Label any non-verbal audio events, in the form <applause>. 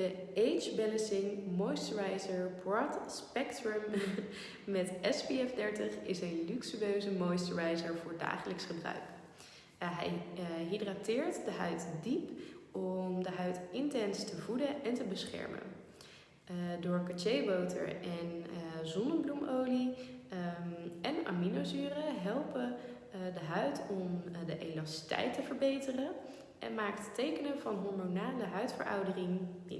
De Age Balancing Moisturizer Broad Spectrum <laughs> met SPF 30 is een luxueuze moisturizer voor dagelijks gebruik. Eh, hij eh, hydrateert de huid diep om de huid intens te voeden en te beschermen. Eh, door cachéboter en zonnebloemolie ehm, en aminozuren helpen de huid om de elastiteit te verbeteren en maakt tekenen van hormonale huidveroudering minder.